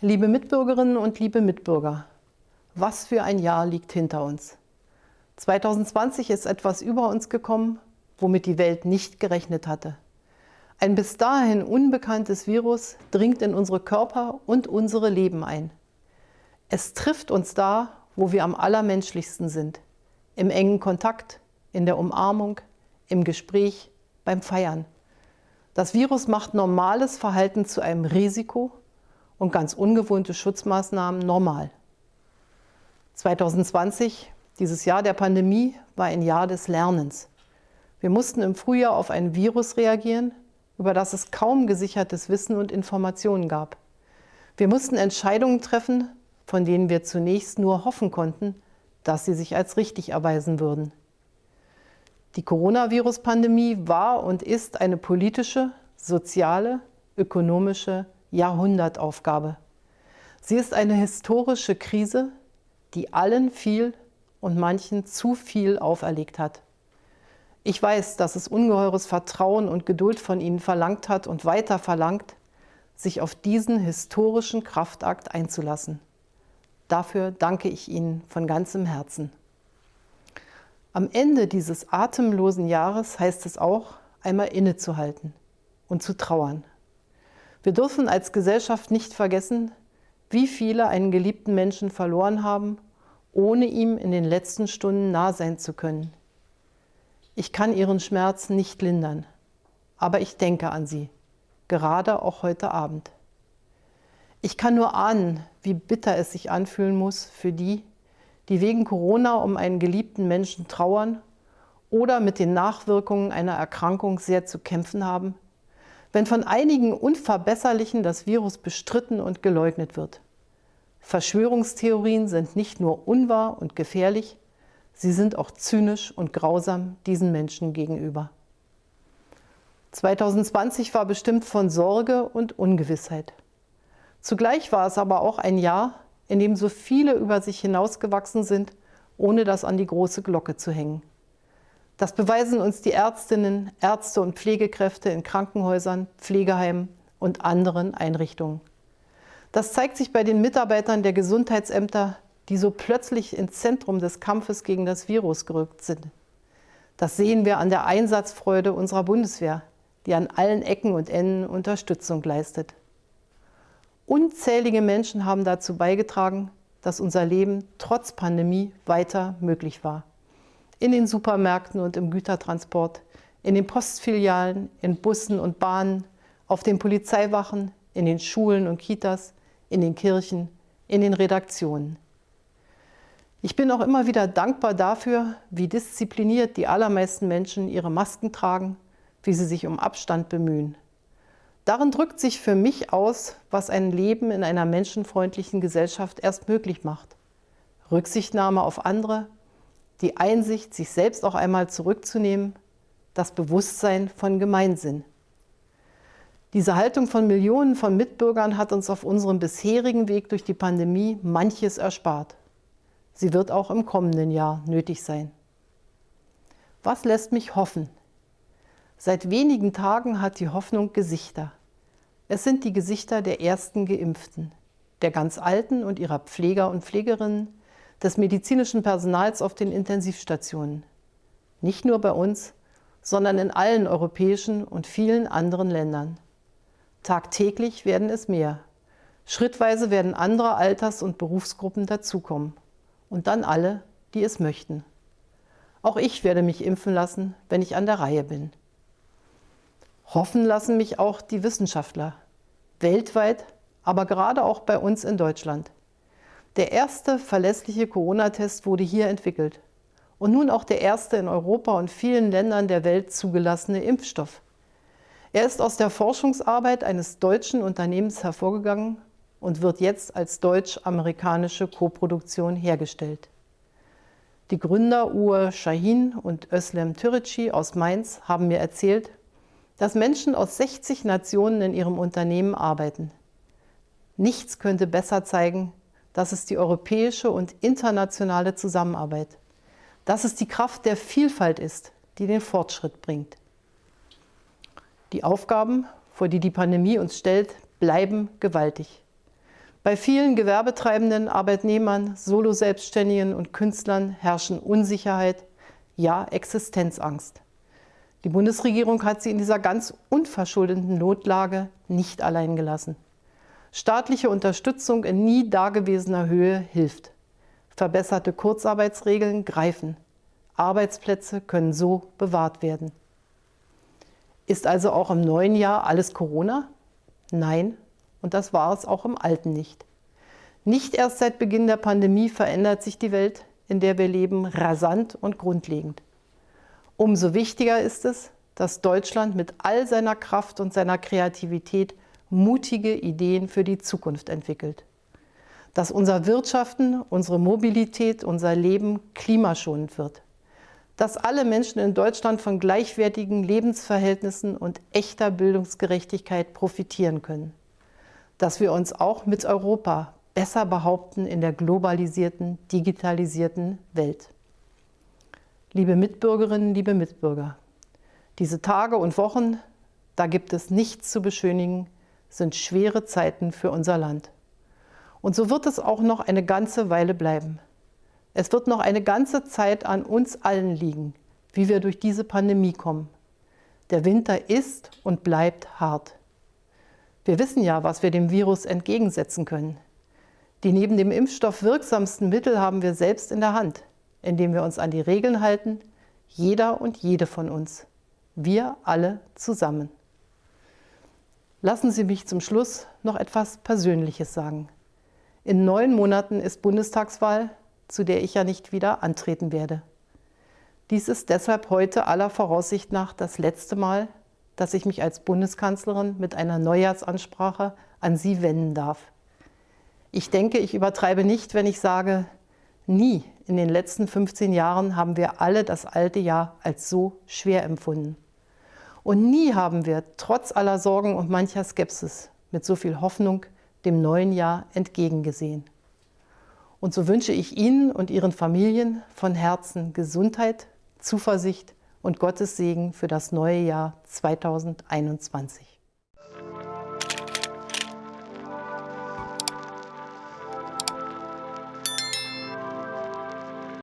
Liebe Mitbürgerinnen und liebe Mitbürger, was für ein Jahr liegt hinter uns. 2020 ist etwas über uns gekommen, womit die Welt nicht gerechnet hatte. Ein bis dahin unbekanntes Virus dringt in unsere Körper und unsere Leben ein. Es trifft uns da, wo wir am allermenschlichsten sind. Im engen Kontakt, in der Umarmung, im Gespräch, beim Feiern. Das Virus macht normales Verhalten zu einem Risiko und ganz ungewohnte Schutzmaßnahmen normal. 2020, dieses Jahr der Pandemie, war ein Jahr des Lernens. Wir mussten im Frühjahr auf ein Virus reagieren, über das es kaum gesichertes Wissen und Informationen gab. Wir mussten Entscheidungen treffen, von denen wir zunächst nur hoffen konnten, dass sie sich als richtig erweisen würden. Die Coronavirus-Pandemie war und ist eine politische, soziale, ökonomische Jahrhundertaufgabe. Sie ist eine historische Krise, die allen viel und manchen zu viel auferlegt hat. Ich weiß, dass es ungeheures Vertrauen und Geduld von Ihnen verlangt hat und weiter verlangt, sich auf diesen historischen Kraftakt einzulassen. Dafür danke ich Ihnen von ganzem Herzen. Am Ende dieses atemlosen Jahres heißt es auch, einmal innezuhalten und zu trauern. Wir dürfen als Gesellschaft nicht vergessen, wie viele einen geliebten Menschen verloren haben, ohne ihm in den letzten Stunden nah sein zu können. Ich kann ihren Schmerz nicht lindern, aber ich denke an sie, gerade auch heute Abend. Ich kann nur ahnen, wie bitter es sich anfühlen muss für die, die wegen Corona um einen geliebten Menschen trauern oder mit den Nachwirkungen einer Erkrankung sehr zu kämpfen haben, wenn von einigen Unverbesserlichen das Virus bestritten und geleugnet wird. Verschwörungstheorien sind nicht nur unwahr und gefährlich, sie sind auch zynisch und grausam diesen Menschen gegenüber. 2020 war bestimmt von Sorge und Ungewissheit. Zugleich war es aber auch ein Jahr, in dem so viele über sich hinausgewachsen sind, ohne das an die große Glocke zu hängen. Das beweisen uns die Ärztinnen, Ärzte und Pflegekräfte in Krankenhäusern, Pflegeheimen und anderen Einrichtungen. Das zeigt sich bei den Mitarbeitern der Gesundheitsämter, die so plötzlich ins Zentrum des Kampfes gegen das Virus gerückt sind. Das sehen wir an der Einsatzfreude unserer Bundeswehr, die an allen Ecken und Enden Unterstützung leistet. Unzählige Menschen haben dazu beigetragen, dass unser Leben trotz Pandemie weiter möglich war. In den Supermärkten und im Gütertransport, in den Postfilialen, in Bussen und Bahnen, auf den Polizeiwachen, in den Schulen und Kitas, in den Kirchen, in den Redaktionen. Ich bin auch immer wieder dankbar dafür, wie diszipliniert die allermeisten Menschen ihre Masken tragen, wie sie sich um Abstand bemühen. Darin drückt sich für mich aus, was ein Leben in einer menschenfreundlichen Gesellschaft erst möglich macht. Rücksichtnahme auf andere, die Einsicht, sich selbst auch einmal zurückzunehmen, das Bewusstsein von Gemeinsinn. Diese Haltung von Millionen von Mitbürgern hat uns auf unserem bisherigen Weg durch die Pandemie manches erspart. Sie wird auch im kommenden Jahr nötig sein. Was lässt mich hoffen? Seit wenigen Tagen hat die Hoffnung Gesichter. Es sind die Gesichter der ersten Geimpften, der ganz Alten und ihrer Pfleger und Pflegerinnen, des medizinischen Personals auf den Intensivstationen. Nicht nur bei uns, sondern in allen europäischen und vielen anderen Ländern. Tagtäglich werden es mehr. Schrittweise werden andere Alters- und Berufsgruppen dazukommen. Und dann alle, die es möchten. Auch ich werde mich impfen lassen, wenn ich an der Reihe bin. Hoffen lassen mich auch die Wissenschaftler, weltweit, aber gerade auch bei uns in Deutschland. Der erste verlässliche Corona-Test wurde hier entwickelt und nun auch der erste in Europa und vielen Ländern der Welt zugelassene Impfstoff. Er ist aus der Forschungsarbeit eines deutschen Unternehmens hervorgegangen und wird jetzt als deutsch-amerikanische Koproduktion hergestellt. Die Gründer Uwe Shahin und Özlem Türeci aus Mainz haben mir erzählt, dass Menschen aus 60 Nationen in ihrem Unternehmen arbeiten. Nichts könnte besser zeigen, dass es die europäische und internationale Zusammenarbeit, dass es die Kraft der Vielfalt ist, die den Fortschritt bringt. Die Aufgaben, vor die die Pandemie uns stellt, bleiben gewaltig. Bei vielen Gewerbetreibenden, Arbeitnehmern, Solo-Selbstständigen und Künstlern herrschen Unsicherheit, ja Existenzangst. Die Bundesregierung hat sie in dieser ganz unverschuldeten Notlage nicht allein gelassen. Staatliche Unterstützung in nie dagewesener Höhe hilft. Verbesserte Kurzarbeitsregeln greifen. Arbeitsplätze können so bewahrt werden. Ist also auch im neuen Jahr alles Corona? Nein, und das war es auch im alten nicht. Nicht erst seit Beginn der Pandemie verändert sich die Welt, in der wir leben, rasant und grundlegend. Umso wichtiger ist es, dass Deutschland mit all seiner Kraft und seiner Kreativität mutige Ideen für die Zukunft entwickelt. Dass unser Wirtschaften, unsere Mobilität, unser Leben klimaschonend wird. Dass alle Menschen in Deutschland von gleichwertigen Lebensverhältnissen und echter Bildungsgerechtigkeit profitieren können dass wir uns auch mit Europa besser behaupten in der globalisierten, digitalisierten Welt. Liebe Mitbürgerinnen, liebe Mitbürger, diese Tage und Wochen, da gibt es nichts zu beschönigen, sind schwere Zeiten für unser Land. Und so wird es auch noch eine ganze Weile bleiben. Es wird noch eine ganze Zeit an uns allen liegen, wie wir durch diese Pandemie kommen. Der Winter ist und bleibt hart. Wir wissen ja, was wir dem Virus entgegensetzen können. Die neben dem Impfstoff wirksamsten Mittel haben wir selbst in der Hand, indem wir uns an die Regeln halten, jeder und jede von uns. Wir alle zusammen. Lassen Sie mich zum Schluss noch etwas Persönliches sagen. In neun Monaten ist Bundestagswahl, zu der ich ja nicht wieder antreten werde. Dies ist deshalb heute aller Voraussicht nach das letzte Mal, dass ich mich als Bundeskanzlerin mit einer Neujahrsansprache an Sie wenden darf. Ich denke, ich übertreibe nicht, wenn ich sage, nie in den letzten 15 Jahren haben wir alle das alte Jahr als so schwer empfunden. Und nie haben wir trotz aller Sorgen und mancher Skepsis mit so viel Hoffnung dem neuen Jahr entgegengesehen. Und so wünsche ich Ihnen und Ihren Familien von Herzen Gesundheit, Zuversicht und Gottes Segen für das neue Jahr 2021.